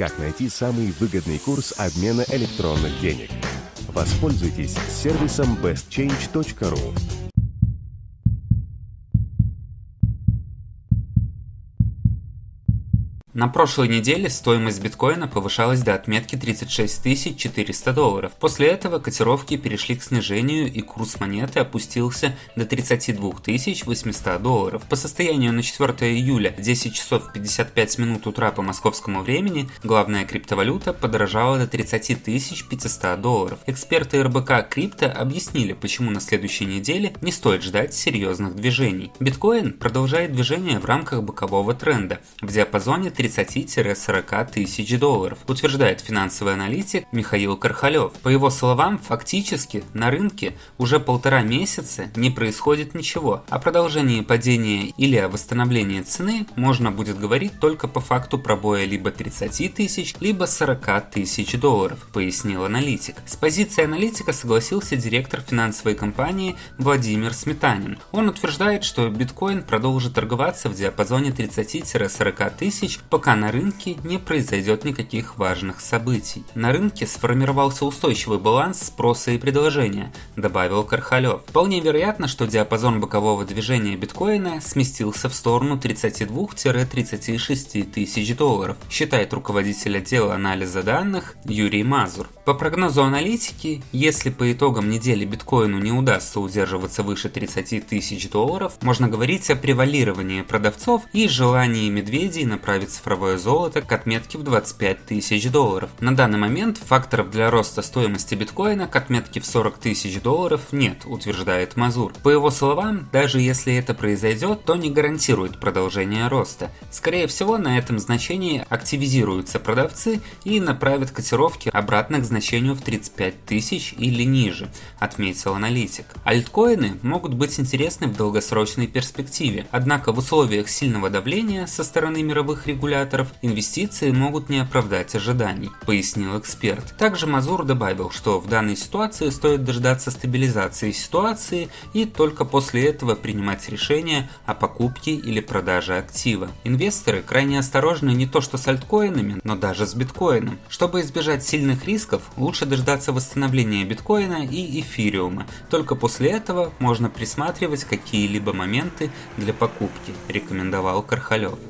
как найти самый выгодный курс обмена электронных денег. Воспользуйтесь сервисом bestchange.ru. На прошлой неделе стоимость биткоина повышалась до отметки 36 400 долларов. После этого котировки перешли к снижению и курс монеты опустился до 32 800 долларов. По состоянию на 4 июля 10 часов 55 минут утра по московскому времени главная криптовалюта подорожала до 30 500 долларов. Эксперты РБК Крипто объяснили, почему на следующей неделе не стоит ждать серьезных движений. Биткоин продолжает движение в рамках бокового тренда в диапазоне 30-40 тысяч долларов, утверждает финансовый аналитик Михаил Кархалев. По его словам, фактически на рынке уже полтора месяца не происходит ничего. О продолжении падения или о восстановлении цены можно будет говорить только по факту пробоя либо 30 тысяч, либо 40 тысяч долларов, пояснил аналитик. С позиции аналитика согласился директор финансовой компании Владимир Сметанин. Он утверждает, что биткоин продолжит торговаться в диапазоне 30-40 тысяч пока на рынке не произойдет никаких важных событий. На рынке сформировался устойчивый баланс спроса и предложения, добавил Кархалев. Вполне вероятно, что диапазон бокового движения биткоина сместился в сторону 32-36 тысяч долларов, считает руководитель отдела анализа данных Юрий Мазур. По прогнозу аналитики, если по итогам недели биткоину не удастся удерживаться выше 30 тысяч долларов, можно говорить о превалировании продавцов и желании медведей направить цифровое золото к отметке в 25 тысяч долларов. На данный момент факторов для роста стоимости биткоина к отметке в 40 тысяч долларов нет, утверждает Мазур. По его словам, даже если это произойдет, то не гарантирует продолжение роста. Скорее всего, на этом значении активизируются продавцы и направят котировки обратно к значению в 35 тысяч или ниже, отметил аналитик. Альткоины могут быть интересны в долгосрочной перспективе, однако в условиях сильного давления со стороны мировых регуляторов инвестиции могут не оправдать ожиданий, пояснил эксперт. Также Мазур добавил, что в данной ситуации стоит дождаться стабилизации ситуации и только после этого принимать решение о покупке или продаже актива. Инвесторы крайне осторожны не то что с альткоинами, но даже с биткоином. Чтобы избежать сильных рисков, лучше дождаться восстановления биткоина и эфириума. Только после этого можно присматривать какие-либо моменты для покупки, рекомендовал Кархалев.